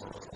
world.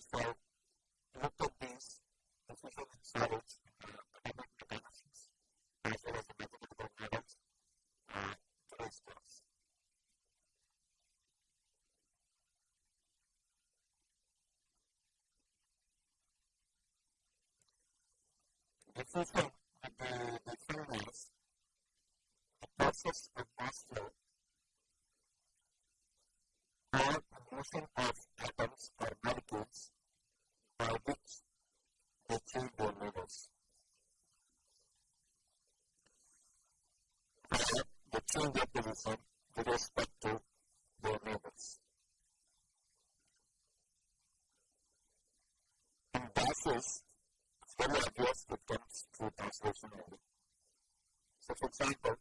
first one, the, the thing is, the process of flow are a of atoms or molecules by which they change their neighbors. Or they change their position with respect to their neighbors. In gases, very obvious it comes through translation only. So, for example,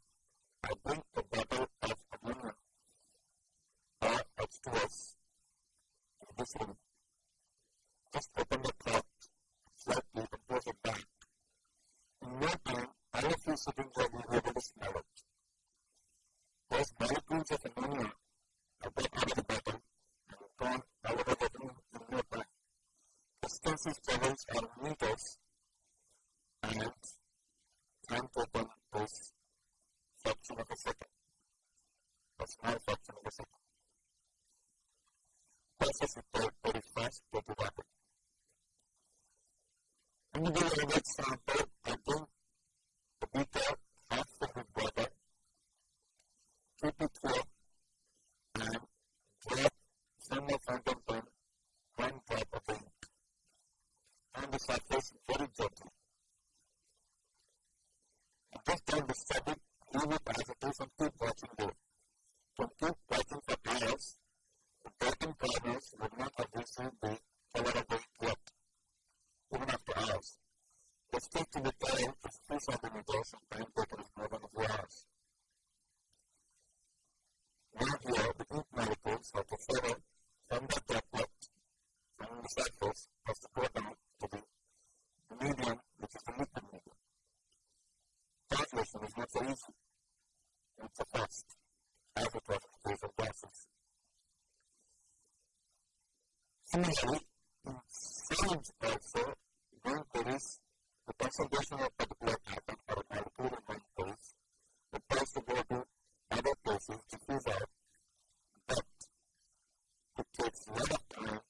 I bring a bottle of ammonia or H2S in this room. Just open the cork slightly and close it back. In no time, all of you sitting there will be able to smell it. Those molecules of ammonia are brought out of the bottle and gone all over the room in no time. Distances travels are meters and time token is fraction of a second, a small fraction of a second. Process is very, very fast, very rapid. In the other example, I think the beaker half filled with water, keep it clear, and drop from the fountain pen one drop of ink the surface very gently just time the subject leave it as it is and keep watching there. Don't keep watching for hours. The broken corners would not have received the color of the yet, even after hours. The stick to the tail is 3 centimeters and time taken is more than a hours. Now here, the ink molecules to follow from the droplet takes a lot of time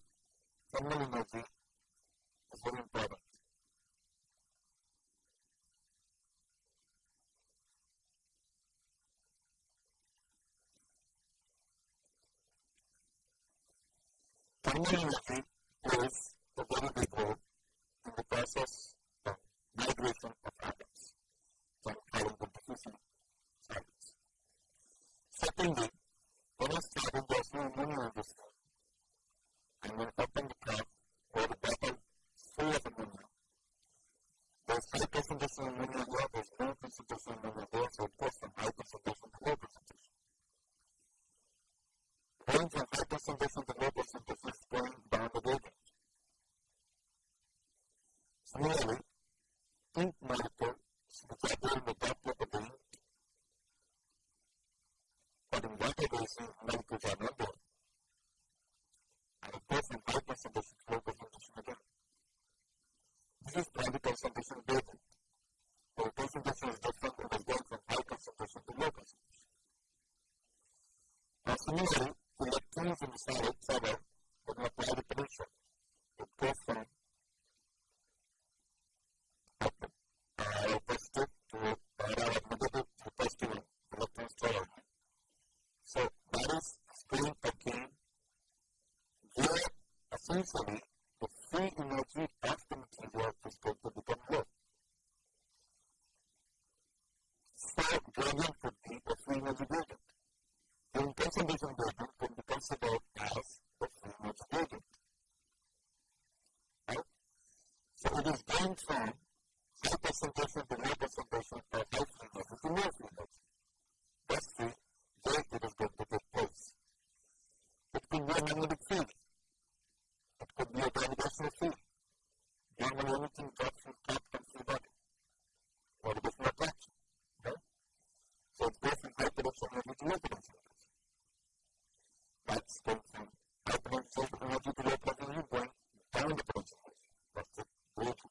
thermal energy is very important. Community plays a very big role in the process of migration of atoms from having the diffusion cycles. Secondly, when a starting there's no ammonia in the system, and when open the cap or the bottle full of ammonia, there's high concentration of ammonia here, there's low concentration of ammonia there, so it goes from high concentration to low concentration going from high concentration to low concentration is going down the gradient. Similarly, ink molecules which are there in the droplet of the ink, but in water basing molecules are not there. And it goes from high concentration to low concentration again. This is primary concentration gradient. The concentration is different and is going from high concentration to low concentration. Now similarly, electrons inside each other when you apply the pressure. It goes from need to say that at times we have observed material goes from low concentration to high concentration. Because both bodies have this decreasing of free energy. In such situation, I have to talk about the free energy gradient, or the concentration gradient. Observing some allows and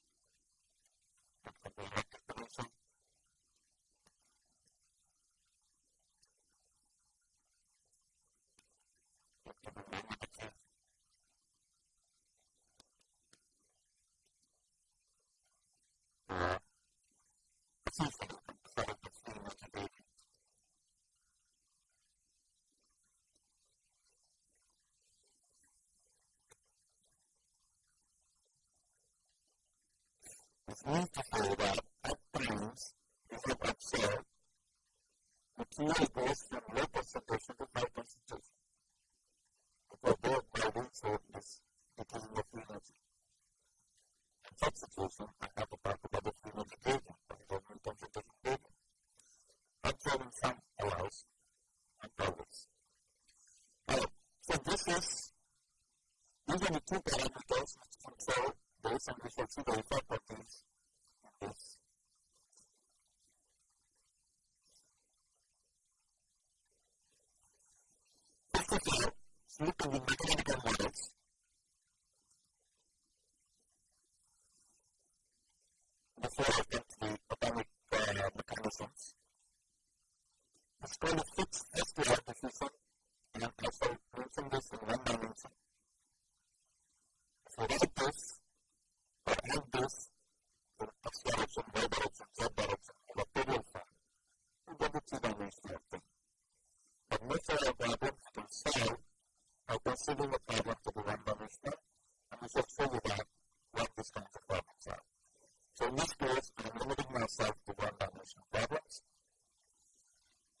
So this is, these are some situations, we have a part of questions to the two parameters which control effect of these Yes. First of all, look the mathematical models. Before I get to the atomic uh, mechanisms, it's called a Fick's SPR diffusion, and I shall mention this in one dimension. So write this, or add this x direction, y direction, z direction, vectorial form. You get the two-dimensional thing. But most of our problems you can solve by considering a problem to be one-dimensional, and we shall show you that what these kinds of problems are. So in this case, I'm limiting myself to one-dimensional problems.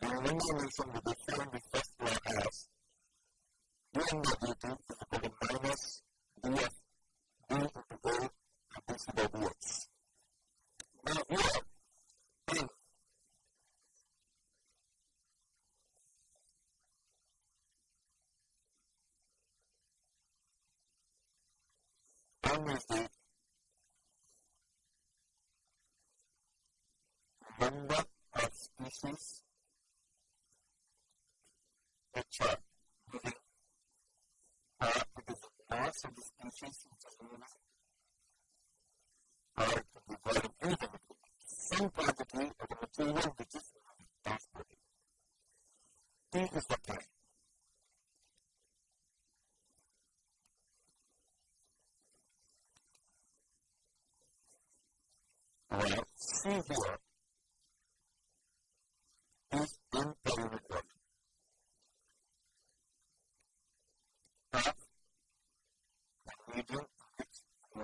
And in one dimension, we define the first law as dn by dt is equal to minus df d into a and dc by dx. Now here, in is the number of species which are living, uh, it is the mass of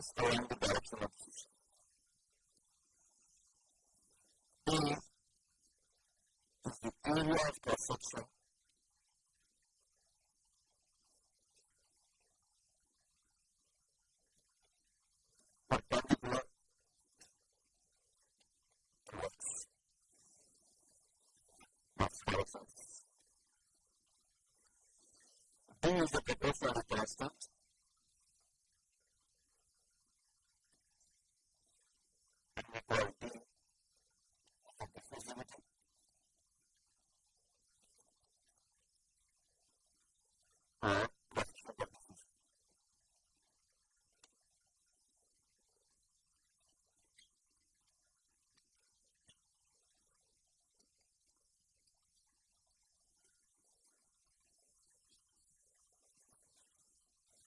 understand the direction of fusion. B is the area of perception. Perpendicular towards Max directions. D the constant.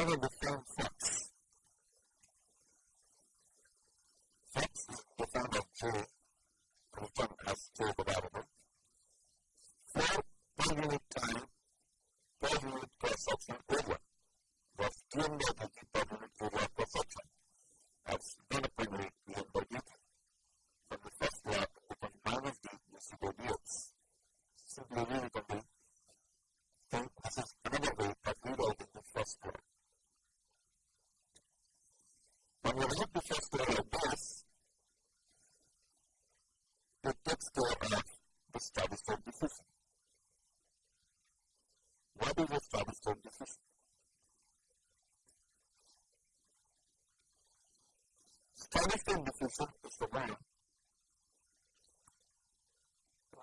However,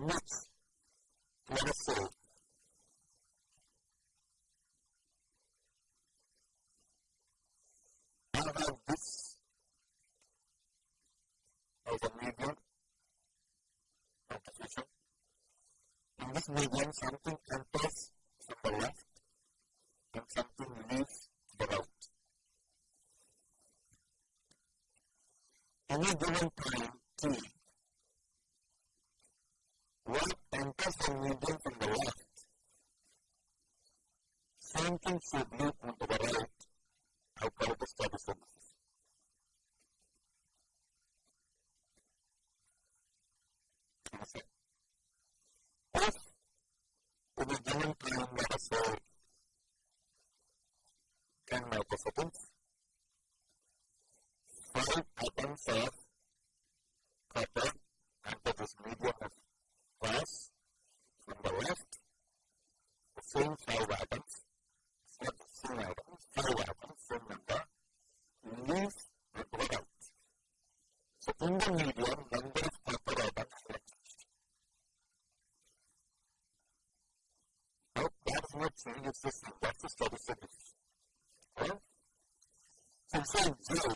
mix. Let us see. I have this as a medium of the future. In this medium, something enters from the left that's the that's the struggle signals. So I'm saying zero,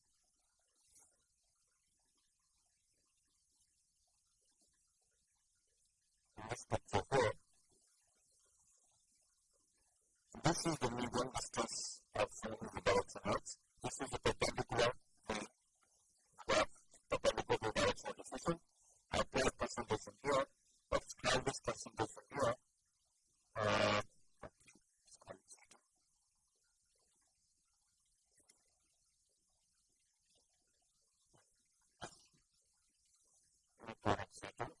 for her. This is the medium stress of the who develops an arts. This is the perpendicular plane graph, perpendicular directional diffusion. I apply percentage from here, subscribe this percentage from here. Uh, product.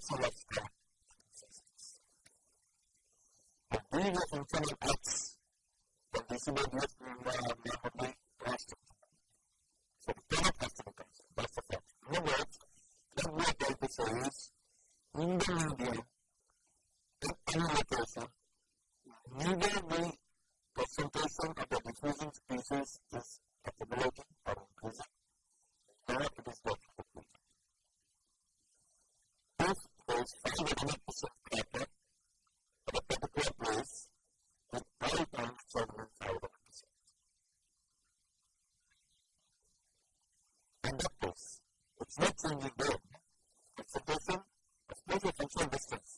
for a not you them, it's a person of pleasure, function, distance.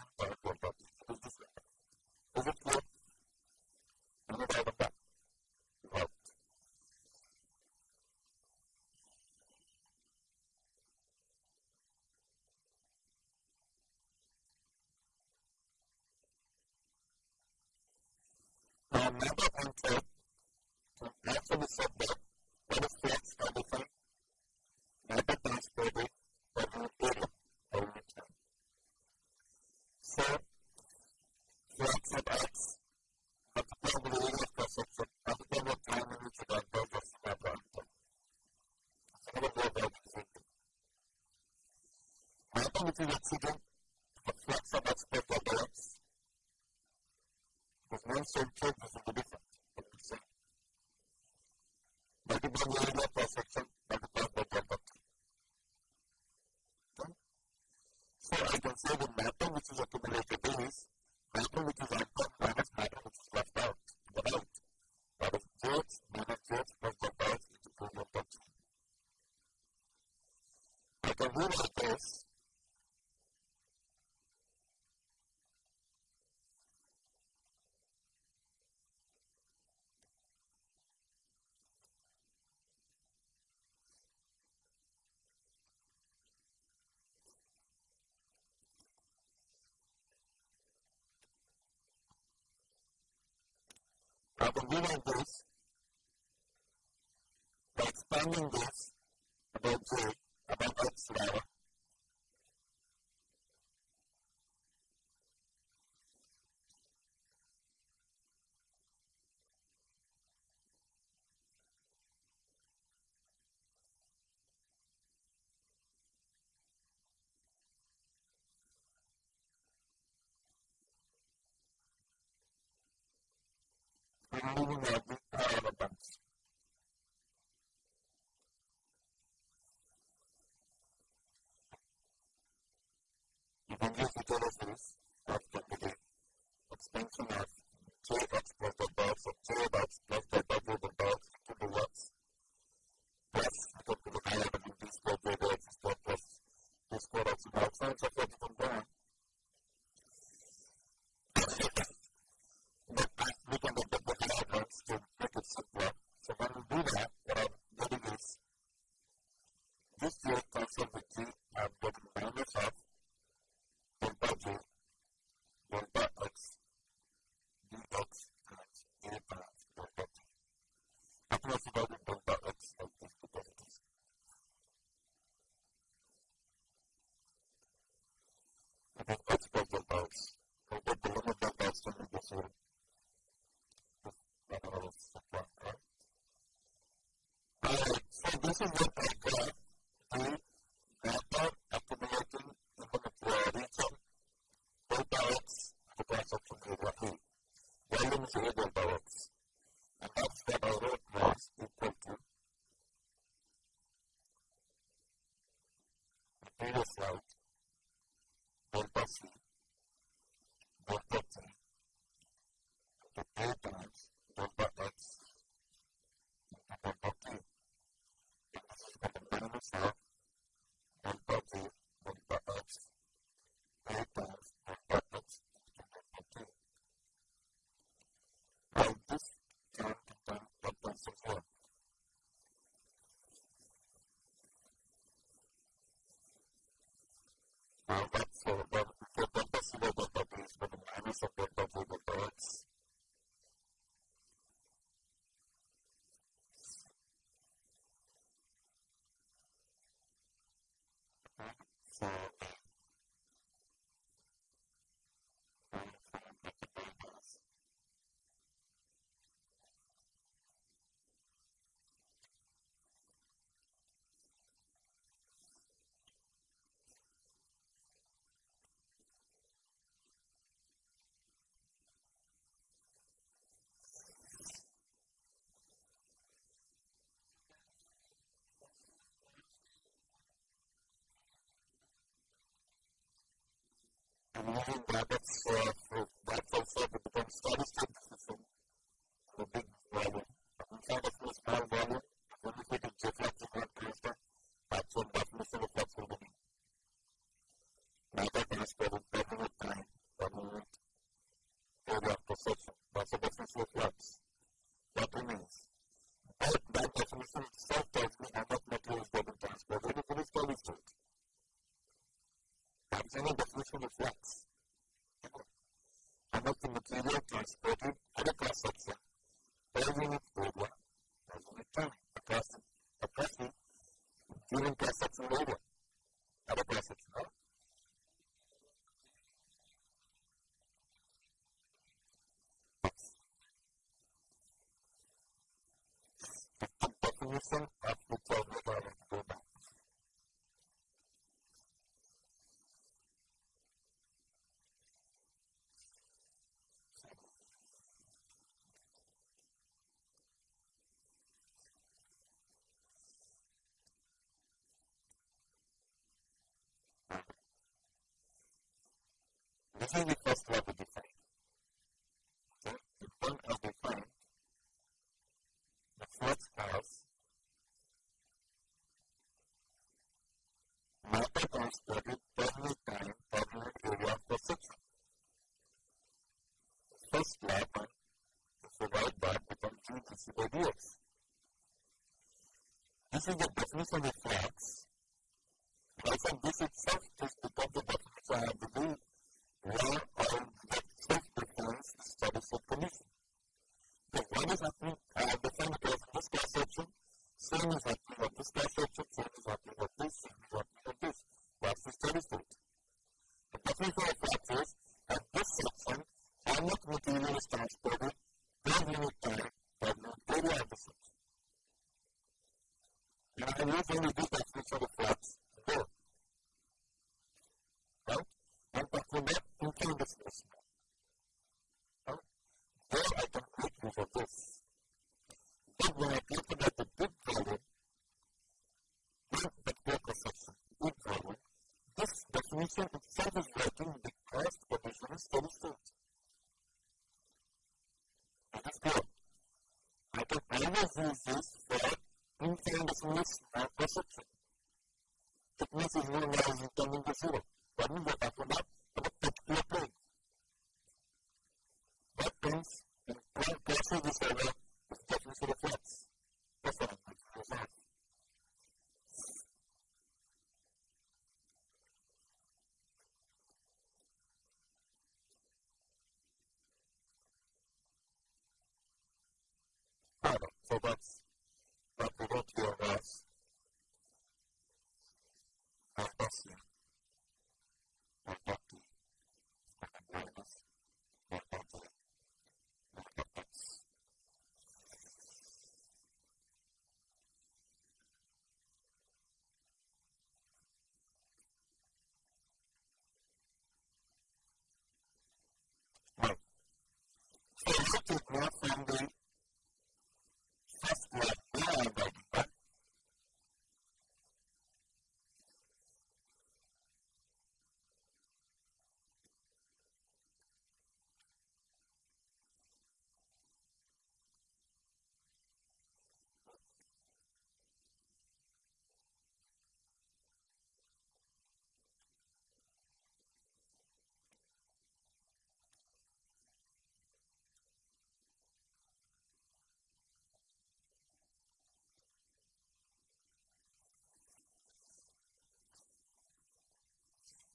direction of fusion. If with an accident, a flux of expert develops. Because one center is in the different. Multiple area per section multiplied by delta okay? So I can say the matter which is accumulated is matter which is outcome minus matter which is left out to the right. That is jx minus jx plus delta x into 2 delta t. I can rewrite this given this, by expanding this about J, about X rather, removing every evidence. You can use the genesis of the begin expansion of jx plus the box of jx plus the double the box to the x plus equal to the higher than b squared jx squared plus b squared x outside of everything down. but we can get the diagrams to make it simpler. So when we do that, what I'm getting is this J cancel with G, I'm getting minus of delta J, delta X, dx times A times delta T. I can also write delta X like this because it is. I think that's delta X. I get the limit delta X to be this way. Alright, this is what Uh, but for, but for that particular database, for the minus of the removing that, that's, uh, to also becomes statistic, a big problem. how we first work with different no fue una crisis muy más que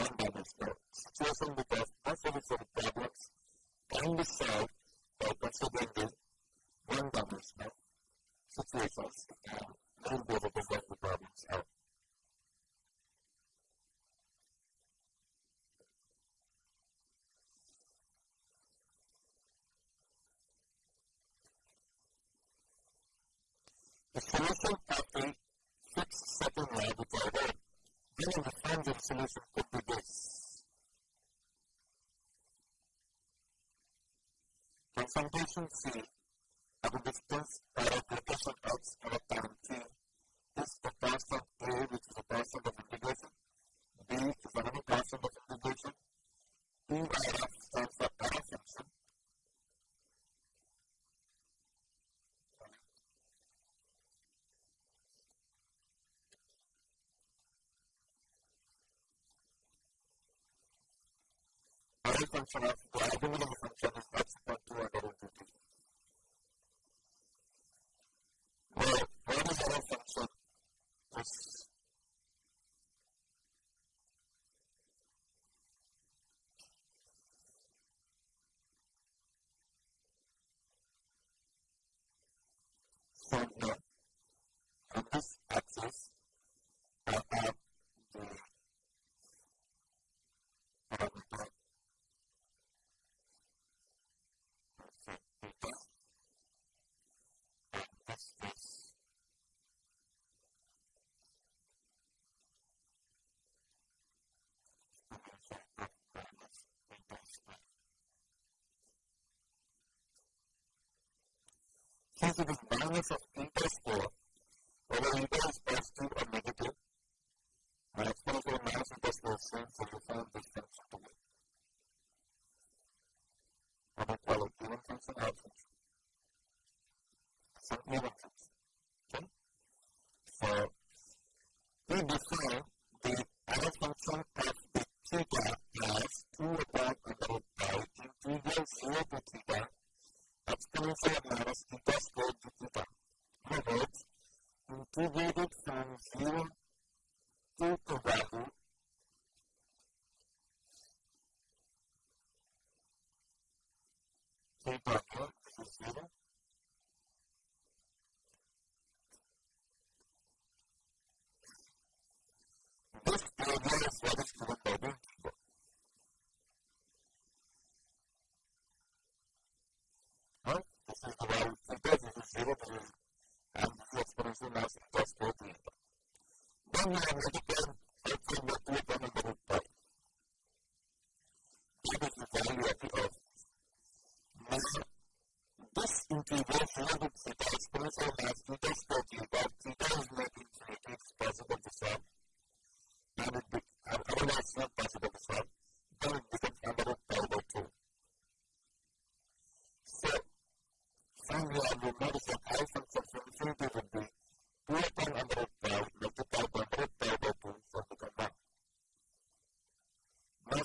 one by themselves. Situation because the problems can be solved by considering the one-dimensional situations and knowing where the problems are. The solution pathway fits certain radical being the final solution could be this. Confrontation C at a distance by a x and a time t. Is the constant A which is a constant of integration, B is another constant of integration, two function of the identity of a function is since it is minus of interest score, whether either is positive or negative, and exponential minus interest coefficient the Same platform, this is zero.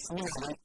All right.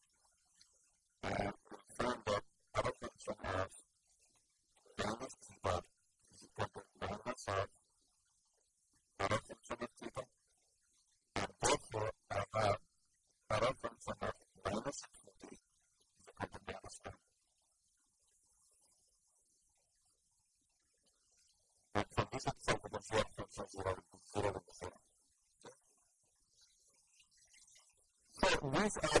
させられるせれるんですよ。These are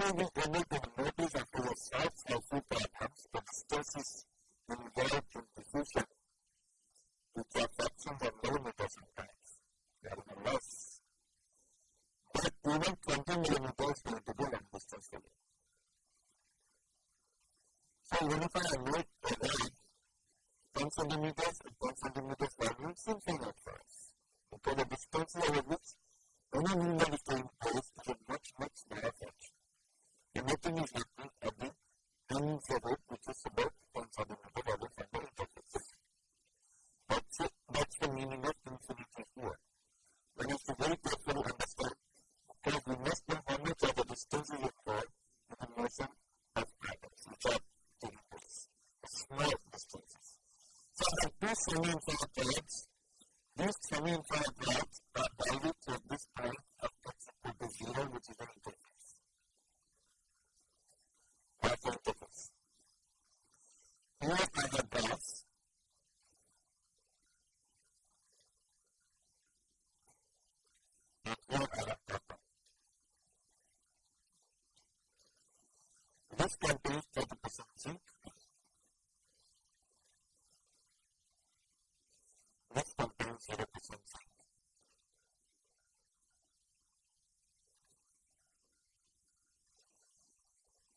we will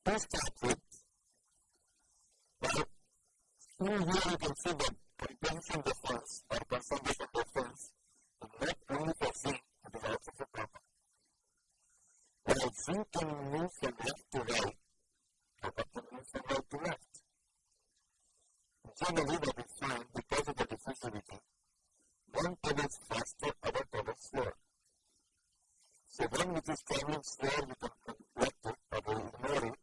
to start with, well, in here you can see the comprehension difference or concentration difference is not only for zinc, it is also for copper. While zinc can move from left to right, copper can move from right to left. Generally, that is fine because of the diffusivity. One travels faster, other travels slower. So one which is traveling slower, you can neglect it or ignore it.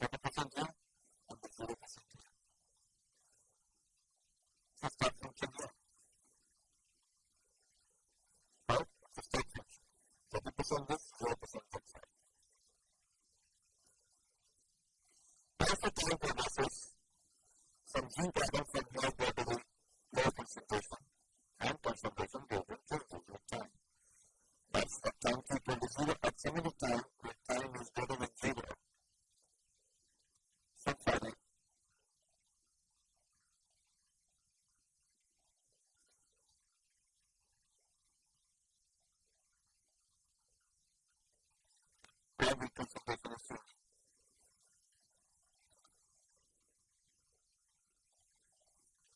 30% this, 0% that side. As the time progresses, some zinc atoms from here go to the lower concentration and concentration goes in changes with time. That's at time t equal to 0 at some other time where time is greater than 0. Is changing.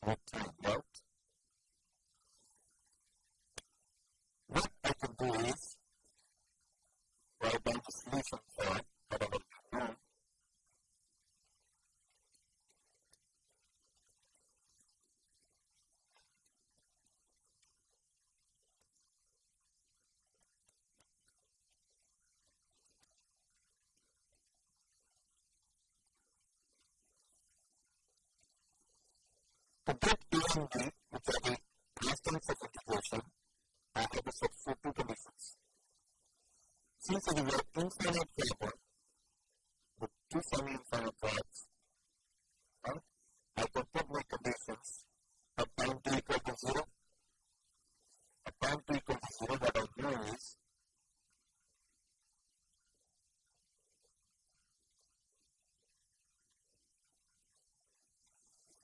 With time, right? What I can do is write down the solution for whatever you know. To get A and B, which are the constants of integration, I have to satisfy two conditions. Since it is two infinite paper with two semi-infinite rods, right, I can put my conditions at time t equal to 0. At time t equal to 0, what I know is zero percent zinc for x greater than zero. Another thing I'll do is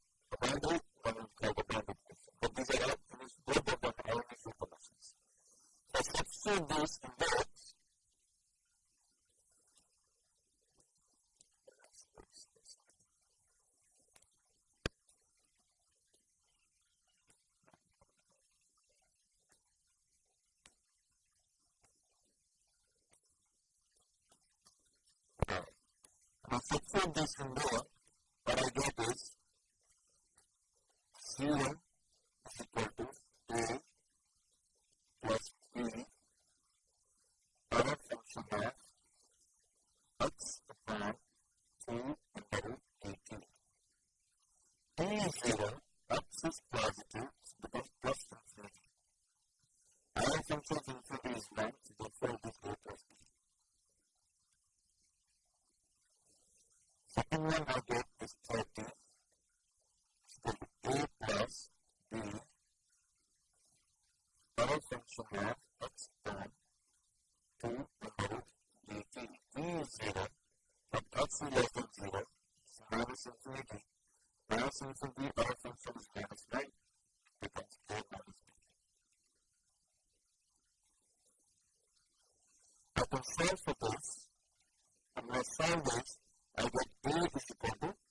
I. But Now this in what I get is C1 is equal to A plus B power function of x upon 2 under root dt. T is 0, x is positive, so becomes plus infinity. Power function of infinity is 1, so therefore it is A plus B. Second one I get is 30 I can solve for this, and when I solve this, I get A is equal to,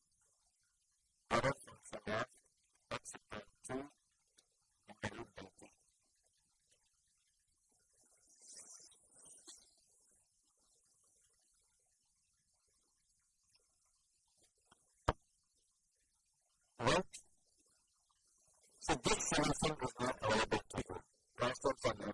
So this solution is not available to you. Transfer from the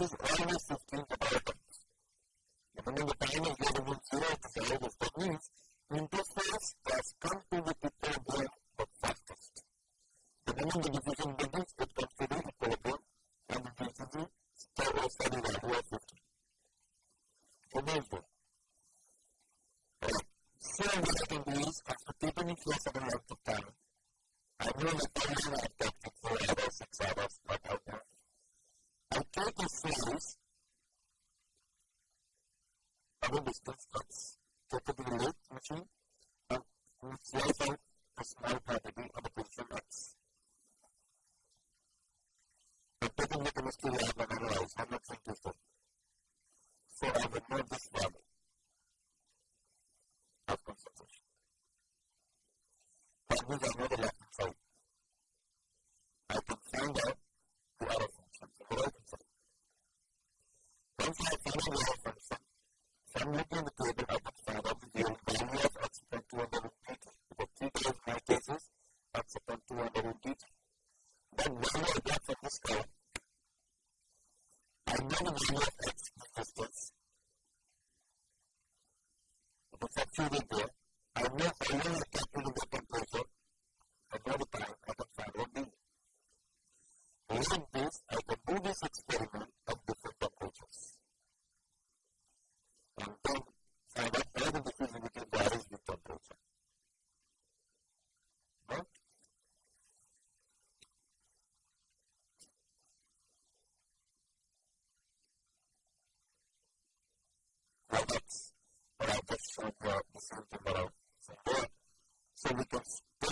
illnesses, illness is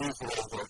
dice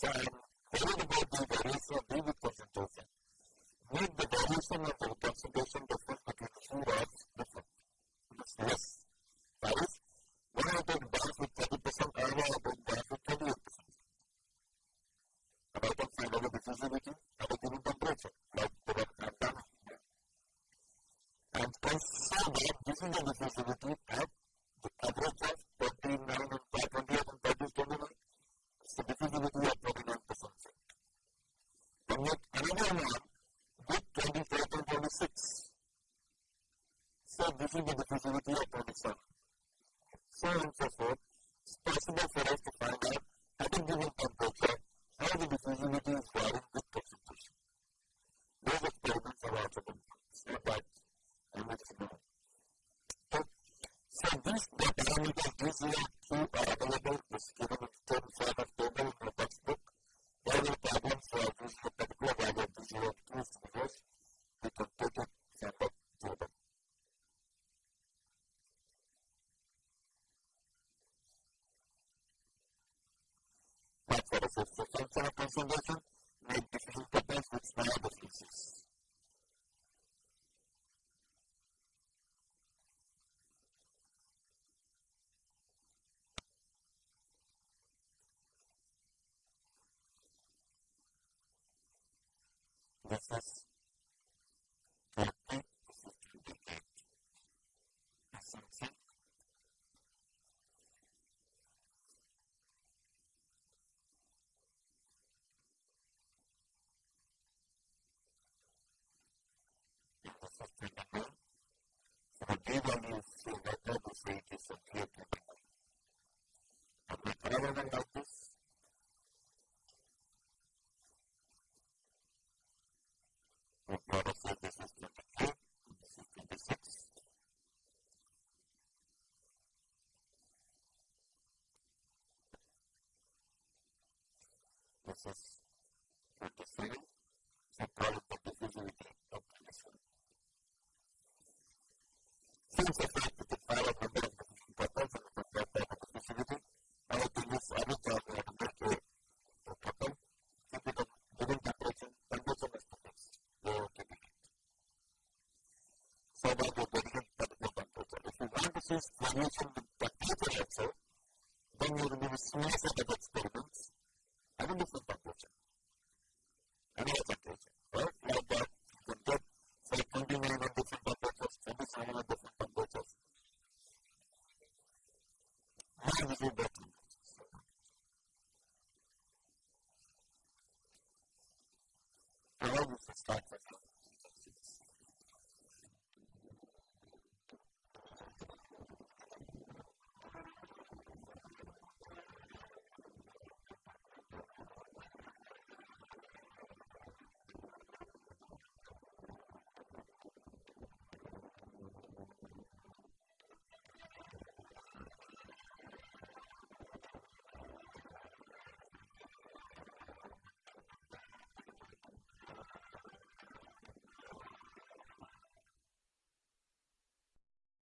fire calling for something different? is variation with the paper also, then you will be smaller the